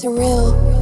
surreal.